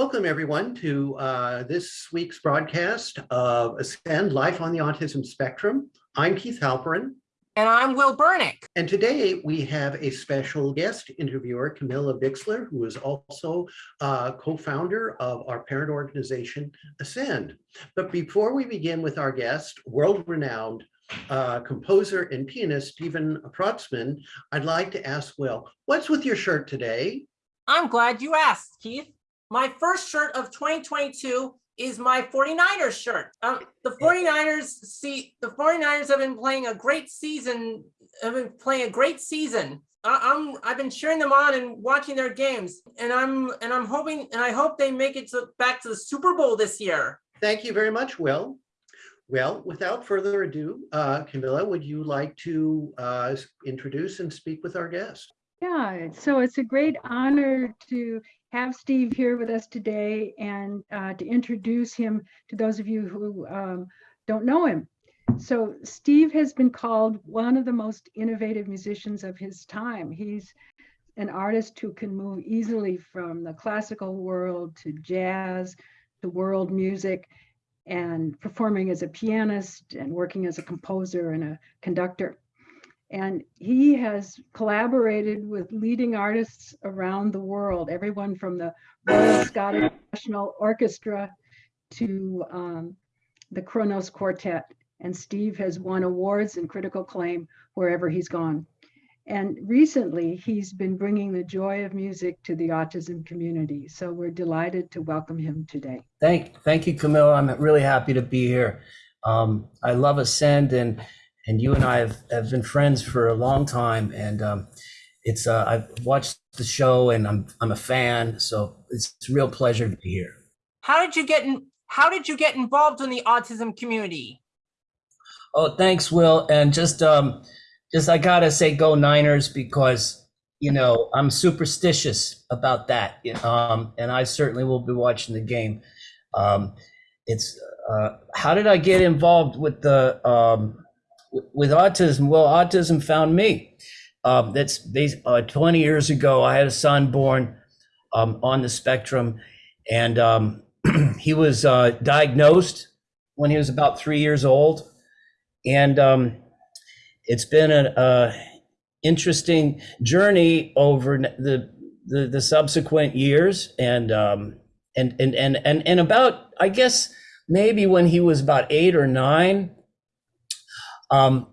Welcome everyone to uh, this week's broadcast of Ascend Life on the Autism Spectrum. I'm Keith Halperin. And I'm Will Bernick. And today we have a special guest interviewer, Camilla Bixler, who is also uh, co-founder of our parent organization, Ascend. But before we begin with our guest, world-renowned uh, composer and pianist, Stephen Prutsman, I'd like to ask Will, what's with your shirt today? I'm glad you asked, Keith. My first shirt of 2022 is my 49ers shirt. Um, the 49ers see the 49ers have been playing a great season, have been playing a great season. I, I'm I've been cheering them on and watching their games, and I'm and I'm hoping and I hope they make it to, back to the Super Bowl this year. Thank you very much, Will. Well, without further ado, uh, Camilla, would you like to uh, introduce and speak with our guest? Yeah, so it's a great honor to have Steve here with us today and uh, to introduce him to those of you who um, don't know him. So Steve has been called one of the most innovative musicians of his time. He's an artist who can move easily from the classical world to jazz to world music and performing as a pianist and working as a composer and a conductor. And he has collaborated with leading artists around the world, everyone from the Royal Scottish National Orchestra to um, the Kronos Quartet. And Steve has won awards and critical acclaim wherever he's gone. And recently, he's been bringing the joy of music to the autism community. So we're delighted to welcome him today. Thank, thank you, Camilla. I'm really happy to be here. Um, I love Ascend and and you and I have, have been friends for a long time, and um, it's uh, I've watched the show and I'm I'm a fan, so it's, it's a real pleasure to be here. How did you get in? How did you get involved in the autism community? Oh, thanks, Will, and just um, just I gotta say, go Niners because you know I'm superstitious about that, um, and I certainly will be watching the game. Um, it's uh, how did I get involved with the um, with autism, well, autism found me. Um, that's uh, 20 years ago. I had a son born um, on the spectrum, and um, he was uh, diagnosed when he was about three years old. And um, it's been an uh, interesting journey over the, the, the subsequent years, and um, and and and and and about I guess maybe when he was about eight or nine um,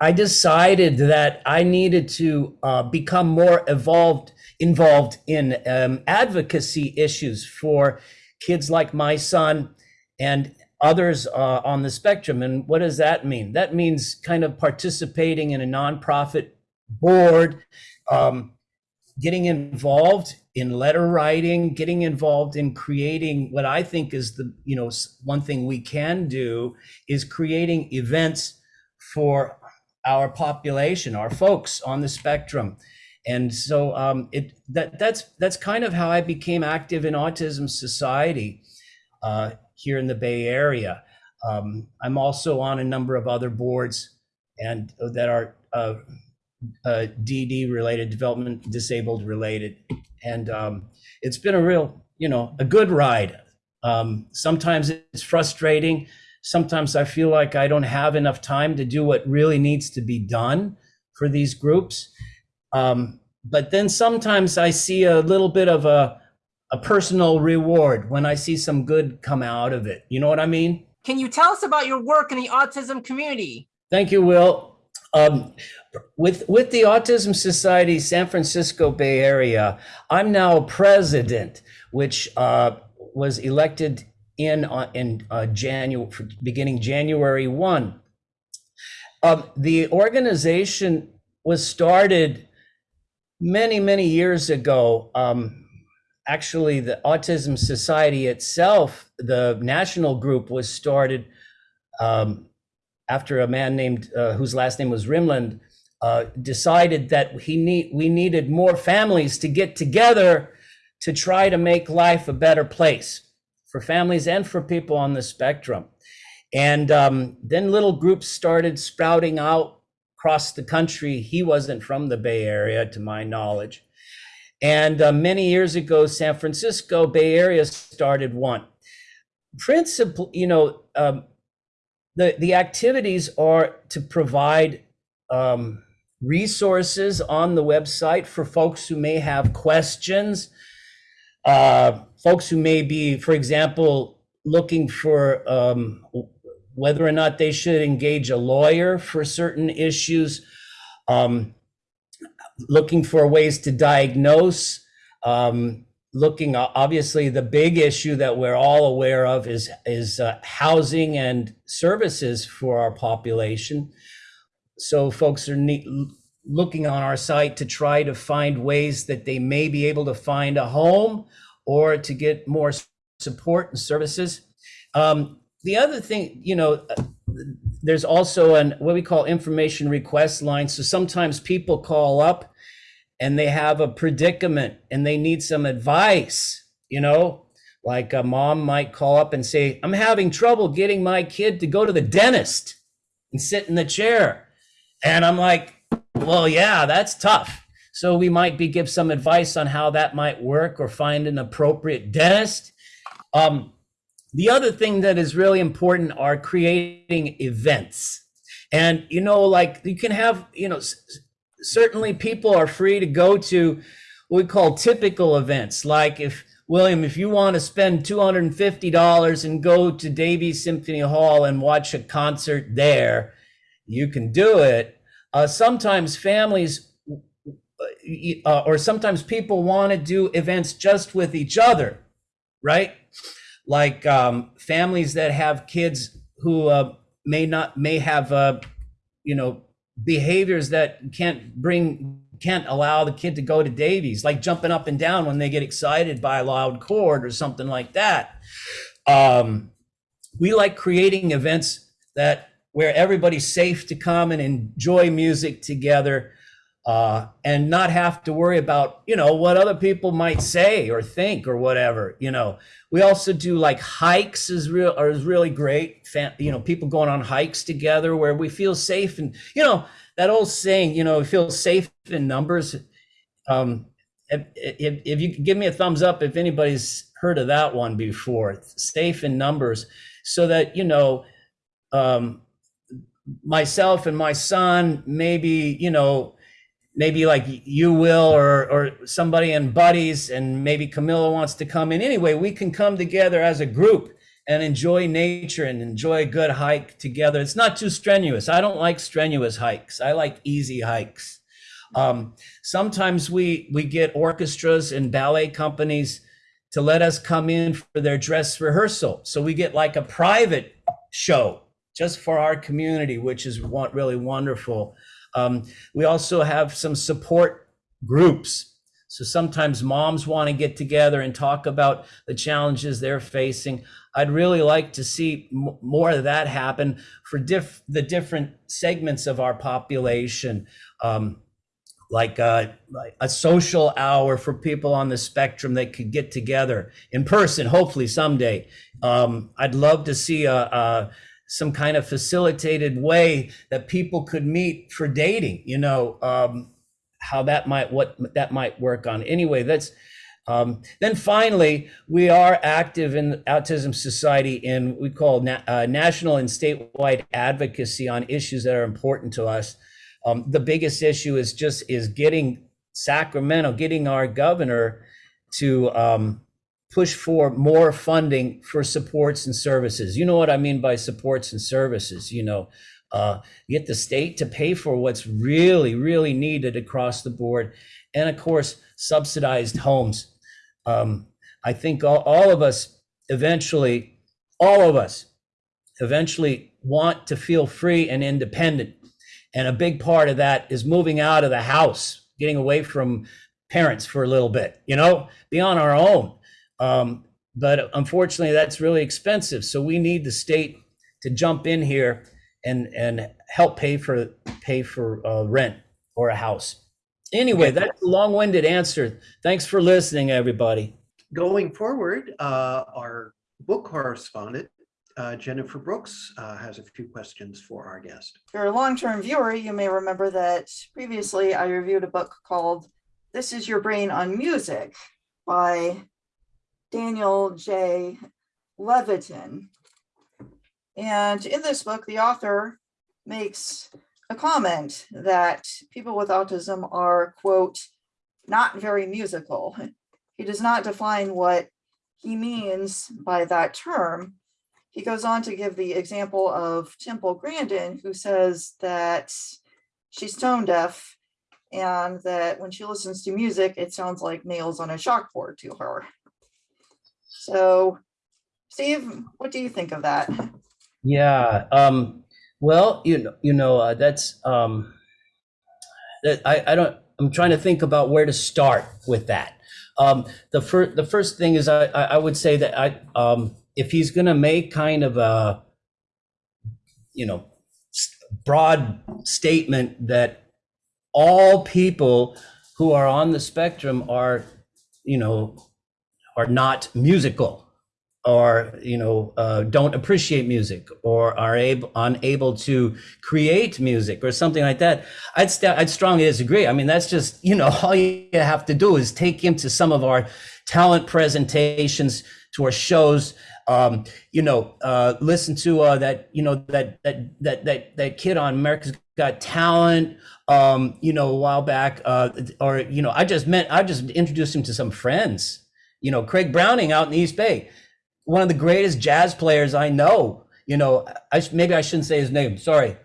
I decided that I needed to uh, become more evolved, involved in um, advocacy issues for kids like my son and others uh, on the spectrum. And what does that mean? That means kind of participating in a nonprofit board, um, getting involved in letter writing, getting involved in creating what I think is the, you know, one thing we can do is creating events for our population, our folks on the spectrum. And so um, it that that's that's kind of how I became active in Autism Society uh, here in the Bay Area. Um, I'm also on a number of other boards and that are uh, uh, DD related, development disabled related, and um, it's been a real, you know, a good ride. Um, sometimes it's frustrating sometimes I feel like I don't have enough time to do what really needs to be done for these groups. Um, but then sometimes I see a little bit of a, a personal reward when I see some good come out of it. You know what I mean? Can you tell us about your work in the autism community? Thank you, Will. Um, with with the Autism Society San Francisco Bay Area, I'm now president, which uh, was elected in uh, in uh, January, beginning January one. Um, the organization was started many many years ago. Um, actually, the Autism Society itself, the national group, was started um, after a man named uh, whose last name was Rimland uh, decided that he need we needed more families to get together to try to make life a better place for families and for people on the spectrum. And um, then little groups started sprouting out across the country. He wasn't from the Bay Area, to my knowledge. And uh, many years ago, San Francisco Bay Area started one. Principle, you know, um, the the activities are to provide um, resources on the website for folks who may have questions, uh, folks who may be, for example, looking for um, whether or not they should engage a lawyer for certain issues, um, looking for ways to diagnose, um, looking obviously the big issue that we're all aware of is is uh, housing and services for our population. So folks are looking on our site to try to find ways that they may be able to find a home or to get more support and services. Um, the other thing, you know, uh, there's also an what we call information request line. So sometimes people call up and they have a predicament and they need some advice, you know, like a mom might call up and say, I'm having trouble getting my kid to go to the dentist and sit in the chair. And I'm like, well, yeah, that's tough. So we might be give some advice on how that might work or find an appropriate dentist. Um, the other thing that is really important are creating events. And, you know, like you can have, you know, certainly people are free to go to what we call typical events. Like if, William, if you want to spend $250 and go to Davies Symphony Hall and watch a concert there, you can do it. Uh, sometimes families uh, or sometimes people want to do events just with each other, right? Like um, families that have kids who uh, may not may have uh, you know behaviors that can't bring can't allow the kid to go to Davies, like jumping up and down when they get excited by a loud chord or something like that. Um, we like creating events that where everybody's safe to come and enjoy music together uh, and not have to worry about you know what other people might say or think or whatever you know. We also do like hikes is real are is really great. Fan, you know people going on hikes together where we feel safe and you know that old saying you know we feel safe in numbers. Um if, if, if you could give me a thumbs up if anybody's heard of that one before safe in numbers so that you know um myself and my son maybe you know maybe like you will or or somebody and buddies and maybe Camilla wants to come in. Anyway we can come together as a group and enjoy nature and enjoy a good hike together. It's not too strenuous. I don't like strenuous hikes. I like easy hikes. Um, sometimes we we get orchestras and ballet companies to let us come in for their dress rehearsal. So we get like a private show just for our community which is really wonderful um, we also have some support groups. So sometimes moms want to get together and talk about the challenges they're facing. I'd really like to see more of that happen for diff- the different segments of our population. Um, like a, a social hour for people on the spectrum that could get together in person, hopefully someday. Um, I'd love to see a, a some kind of facilitated way that people could meet for dating you know um, how that might what that might work on. Anyway that's um, then finally we are active in autism society in we call na- uh, national and statewide advocacy on issues that are important to us. Um, the biggest issue is just is getting sacramento getting our governor to um, push for more funding for supports and services. You know what I mean by supports and services, you know, uh, get the state to pay for what's really, really needed across the board. And of course, subsidized homes. Um, I think all, all of us eventually, all of us eventually want to feel free and independent. And a big part of that is moving out of the house, getting away from parents for a little bit, you know, be on our own. Um, but unfortunately, that's really expensive. So we need the state to jump in here and and help pay for pay for uh, rent or a house. Anyway, that's a long-winded answer. Thanks for listening, everybody. Going forward, uh, our book correspondent, uh, Jennifer Brooks, uh, has a few questions for our guest. If you're a long-term viewer, you may remember that previously I reviewed a book called This is Your Brain on Music by Daniel J. Levitin. And in this book, the author makes a comment that people with autism are, quote, not very musical. He does not define what he means by that term. He goes on to give the example of Temple Grandin, who says that she's tone deaf and that when she listens to music, it sounds like nails on a chalkboard to her. So, Steve, what do you think of that? Yeah. Um, well, you know, you know, uh, that's um, that I, I don't. I'm trying to think about where to start with that. Um, the first, the first thing is, I, I would say that I, um, if he's going to make kind of a, you know, broad statement that all people who are on the spectrum are, you know, are not musical or you know uh, don't appreciate music or are able unable to create music or something like that i'd st- i'd strongly disagree. I mean that's just you know all you have to do is take him to some of our talent presentations to our shows um, you know uh, listen to uh, that you know that that that that that kid on america's got talent um, you know a while back uh, or you know i just met i just introduced him to some friends you know craig browning out in the east bay one of the greatest jazz players I know. You know, I maybe I shouldn't say his name. Sorry,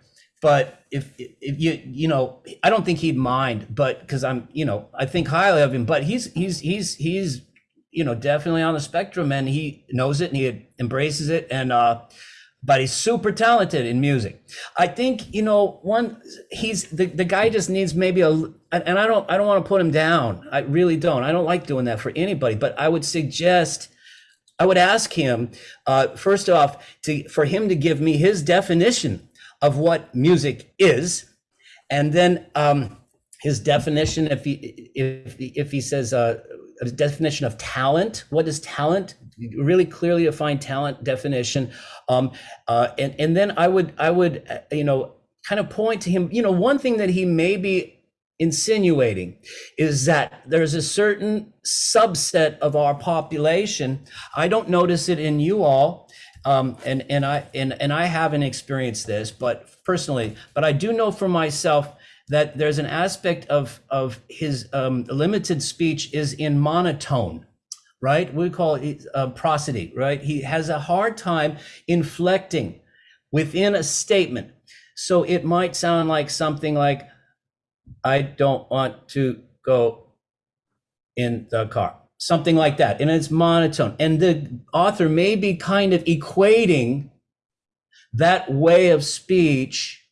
but if if you you know, I don't think he'd mind. But because I'm you know, I think highly of him. But he's he's he's he's you know definitely on the spectrum, and he knows it and he embraces it. And uh, but he's super talented in music. I think you know one. He's the the guy just needs maybe a. And I don't I don't want to put him down. I really don't. I don't like doing that for anybody. But I would suggest. I would ask him, uh, first off, to, for him to give me his definition of what music is, and then um, his definition, if he if if he says uh, a definition of talent, what is talent? Really clearly defined talent definition, um, uh, and and then I would I would uh, you know kind of point to him. You know, one thing that he may be insinuating is that there's a certain subset of our population. I don't notice it in you all, um, and and I and and I haven't experienced this, but personally, but I do know for myself that there's an aspect of of his um, limited speech is in monotone. Right, we call it uh, prosody. Right, he has a hard time inflecting within a statement, so it might sound like something like, I don't want to go in the car. Something like that. And it's monotone. And the author may be kind of equating that way of speech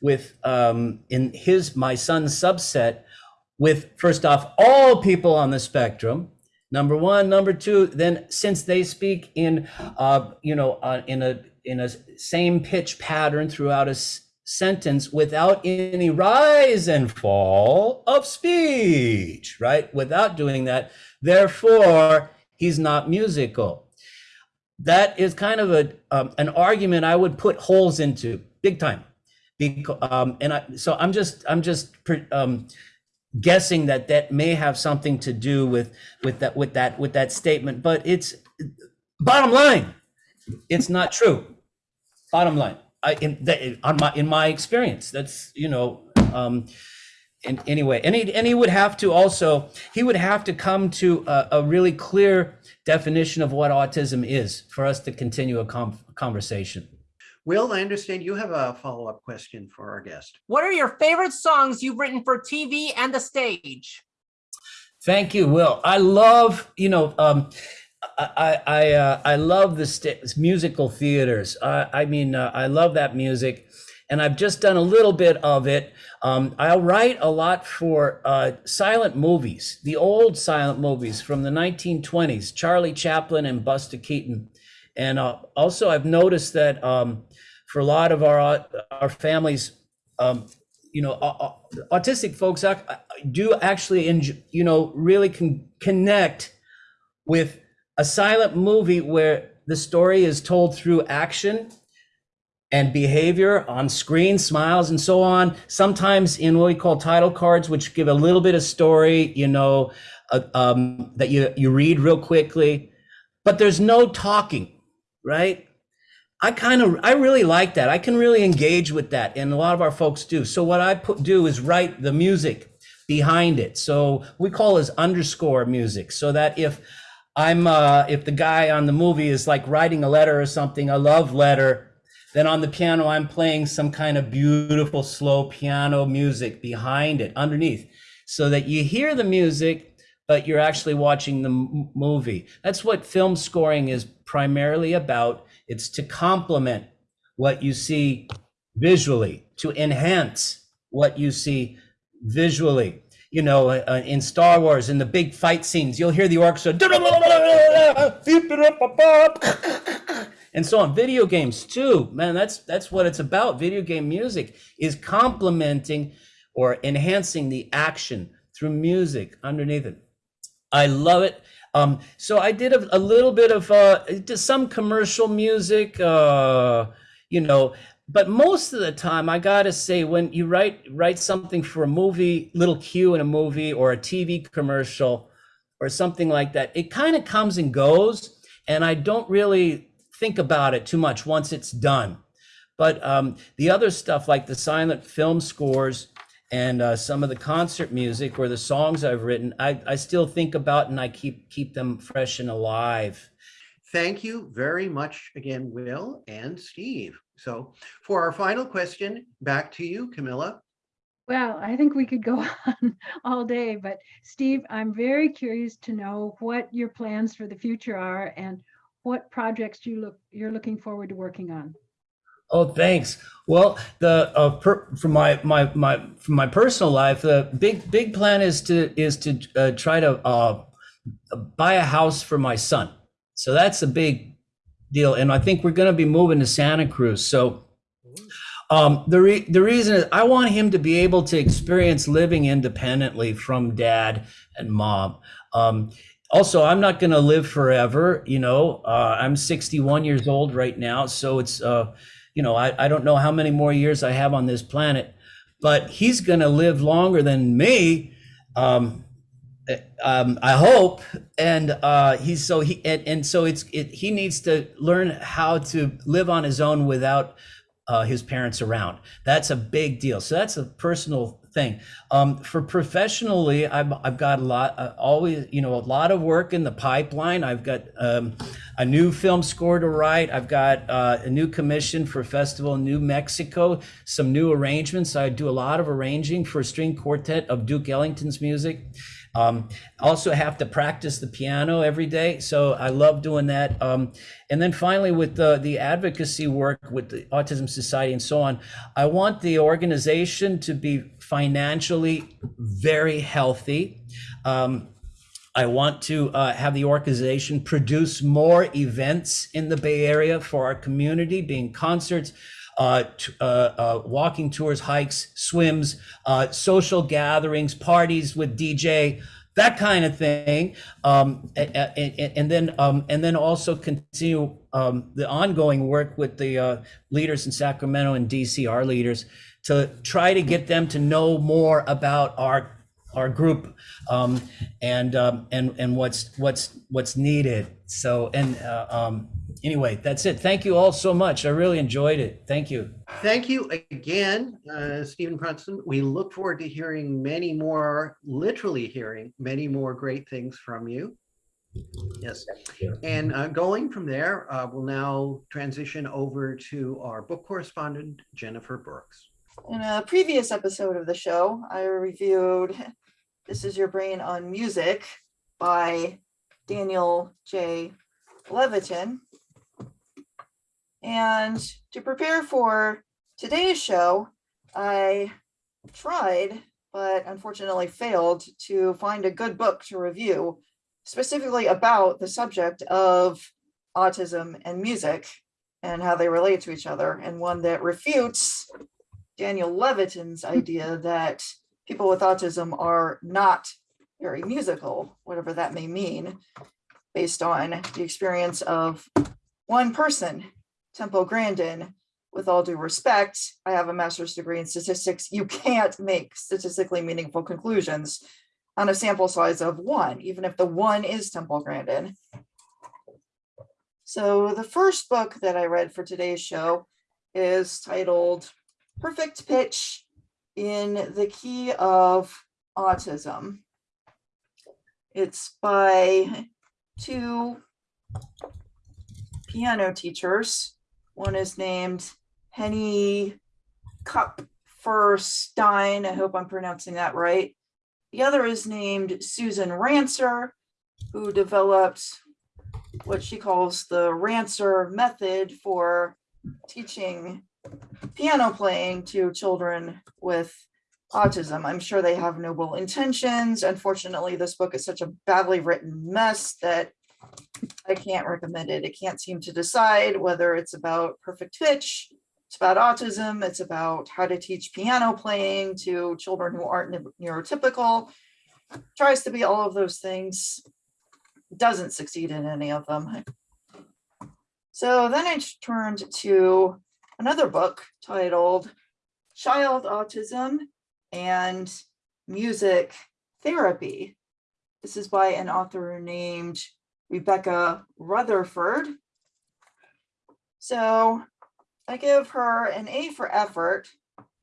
with um, in his my son's subset with first off all people on the spectrum number one. Number two then since they speak in uh, you know uh, in a in a same pitch pattern throughout a sentence without any rise and fall of speech right? Without doing that therefore he's not musical. That is kind of a um, an argument i would put holes into big time because um, and I, so i'm just i'm just um, guessing that that may have something to do with with that with that with that statement but it's bottom line it's not true. Bottom line. I, in, on my in my experience that's you know um and anyway and he, and he would have to also he would have to come to a, a really clear definition of what autism is for us to continue a conversation Will, I understand you have a follow-up question for our guest. What are your favorite songs you've written for TV and the stage? Thank you, Will. I love, you know, um, I I I, uh, I love the musical theaters. I, I mean, uh, I love that music, and I've just done a little bit of it. Um, I'll write a lot for uh, silent movies, the old silent movies from the 1920s, Charlie Chaplin and Buster Keaton, and uh, also I've noticed that um, for a lot of our our families. Um, you know, au- au- autistic folks do actually, enjoy, you know, really can connect with a silent movie where the story is told through action and behavior on screen, smiles, and so on. Sometimes in what we call title cards, which give a little bit of story, you know, uh, um, that you you read real quickly, but there's no talking, right? I kind of I really like that. I can really engage with that, and a lot of our folks do. So what I put do is write the music behind it. So we call this underscore music, so that if I'm uh, if the guy on the movie is like writing a letter or something, a love letter, then on the piano I'm playing some kind of beautiful slow piano music behind it, underneath, so that you hear the music, but you're actually watching the movie. That's what film scoring is primarily about. It's to complement what you see visually, to enhance what you see visually. You know, uh, in Star Wars, in the big fight scenes, you'll hear the orchestra, and so on. Video games too, man. That's that's what it's about. Video game music is complementing or enhancing the action through music underneath it. I love it. Um, so I did a, a little bit of uh, some commercial music, uh, you know, but most of the time, I gotta say, when you write write something for a movie, little cue in a movie or a TV commercial or something like that, it kind of comes and goes, and I don't really think about it too much once it's done. But um, the other stuff, like the silent film scores and uh, some of the concert music or the songs I've written, I, I still think about and I keep keep them fresh and alive. Thank you very much again, Will and Steve. So for our final question, back to you, Camilla. Well, I think we could go on all day, but Steve, I'm very curious to know what your plans for the future are and what projects you look you're looking forward to working on. Oh, thanks. Well, the uh, per, for my my my from my personal life, the big big plan is to is to uh, try to uh, buy a house for my son. So that's a big deal, and I think we're going to be moving to Santa Cruz. So um, the re- the reason is I want him to be able to experience living independently from dad and mom. Um, also, I'm not going to live forever. You know, uh, I'm 61 years old right now, so it's uh, you know I, I don't know how many more years I have on this planet, but he's going to live longer than me. Um, um, I hope, and uh, he's so he and, and so it's it, he needs to learn how to live on his own without uh, his parents around. That's a big deal. So that's a personal thing. Um, for professionally, I've, I've got a lot, uh, always, you know, a lot of work in the pipeline. I've got um, a new film score to write. I've got uh, a new commission for festival in New Mexico, some new arrangements. I do a lot of arranging for a string quartet of Duke Ellington's music. Um, also have to practice the piano every day, so I love doing that. Um, and then finally, with the the advocacy work with the Autism Society and so on, I want the organization to be financially very healthy. Um, I want to uh, have the organization produce more events in the Bay Area for our community, being concerts, uh, uh, uh, walking tours, hikes, swims, uh, social gatherings, parties with DJ, that kind of thing, um, and, and, and then um, and then also continue um, the ongoing work with the uh, leaders in Sacramento and DC, our leaders, to try to get them to know more about our our group um, and um, and and what's what's what's needed. So and uh, um, anyway, that's it. Thank you all so much. I really enjoyed it. Thank you. Thank you again, uh, Stephen Brunson. We look forward to hearing many more, literally hearing many more great things from you. Yes. And uh, going from there, uh, we'll now transition over to our book correspondent, Jennifer Brooks. In a previous episode of the show, I reviewed This Is Your Brain on Music by Daniel J. Levitin. And to prepare for today's show, I tried, but unfortunately failed to find a good book to review specifically about the subject of autism and music and how they relate to each other, and one that refutes Daniel Levitin's idea that people with autism are not very musical, whatever that may mean, based on the experience of one person, Temple Grandin, with all due respect, I have a master's degree in statistics. You can't make statistically meaningful conclusions on a sample size of one, even if the one is Temple Grandin. So the first book that I read for today's show is titled Perfect Pitch in the Key of Autism. It's by two piano teachers. One is named Henny Kupferstein. I hope I'm pronouncing that right. The other is named Susan Rancer, who developed what she calls the Rancer method for teaching piano playing to children with autism. I'm sure they have noble intentions. Unfortunately, this book is such a badly written mess that I can't recommend it. It can't seem to decide whether it's about perfect pitch, it's about autism, it's about how to teach piano playing to children who aren't neu- neurotypical. Tries to be all of those things, doesn't succeed in any of them. So then I turned to another book titled Child Autism and Music Therapy. This is by an author named Rebecca Rutherford. So I give her an A for effort,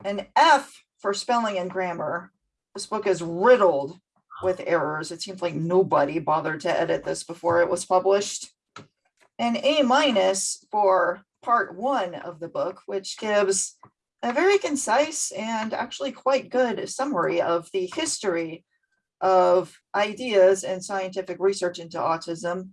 an F for spelling and grammar. This book is riddled with errors. It seems like nobody bothered to edit this before it was published. An A minus for part one of the book, which gives a very concise and actually quite good summary of the history of ideas and scientific research into autism.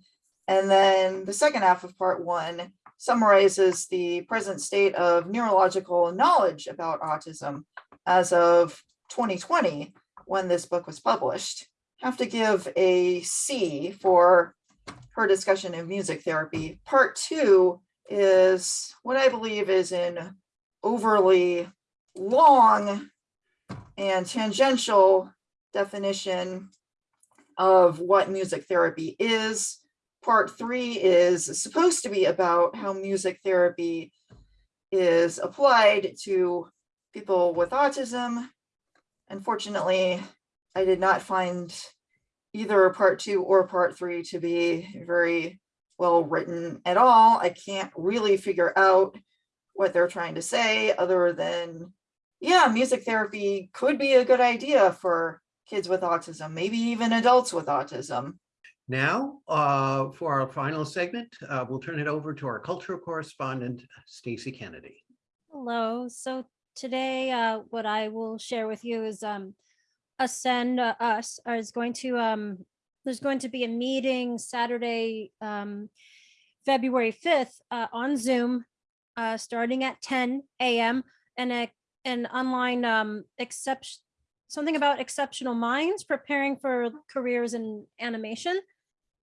And then the second half of part one summarizes the present state of neurological knowledge about autism as of 2020, when this book was published. Have to give a C for her discussion of music therapy. Part two is what I believe is an overly long and tangential definition of what music therapy is. Part three is supposed to be about how music therapy is applied to people with autism. Unfortunately, I did not find either part two or part three to be very well written at all. I can't really figure out what they're trying to say other than, yeah, music therapy could be a good idea for kids with autism, maybe even adults with autism. Now, uh, for our final segment, uh, we'll turn it over to our cultural correspondent, Stacy Kennedy. Hello. So today, uh, what I will share with you is um, Ascend uh, Us is going to um, there's going to be a meeting Saturday, um, February 5th uh, on Zoom, uh, starting at 10 a.m. and a, an online um, exception something about exceptional minds preparing for careers in animation.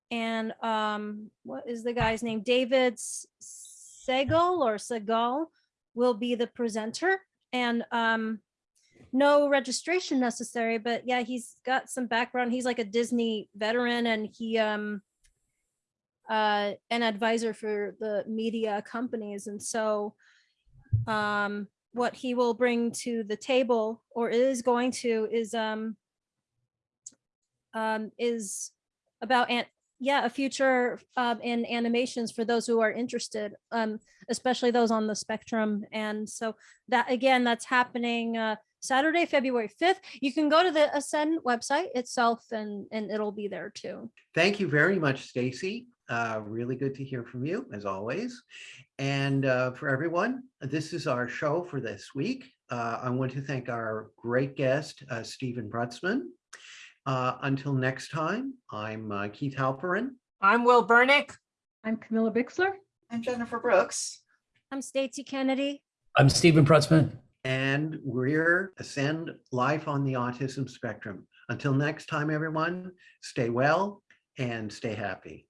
And um, what is the guy's name? David Segal or Segal will be the presenter and um no registration necessary but yeah he's got some background. He's like a disney veteran and he um uh an advisor for the media companies. And so um what he will bring to the table or is going to is um um is about an yeah a future um in animations for those who are interested um especially those on the spectrum. And so that again that's happening uh saturday february 5th you can go to the ascend website itself and and it'll be there too Thank you very much, Stacy. Uh, really good to hear from you, as always. And uh, for everyone, this is our show for this week. Uh, I want to thank our great guest, uh, Stephen Prutsman. Uh, until next time, I'm uh, Keith Halperin. I'm Will Burnick. I'm Camilla Bixler. I'm Jennifer Brooks. i'm stacy kennedy I'm Stephen Prutsman. And we're Ascend Life on the Autism Spectrum. Until next time, everyone, stay well and stay happy.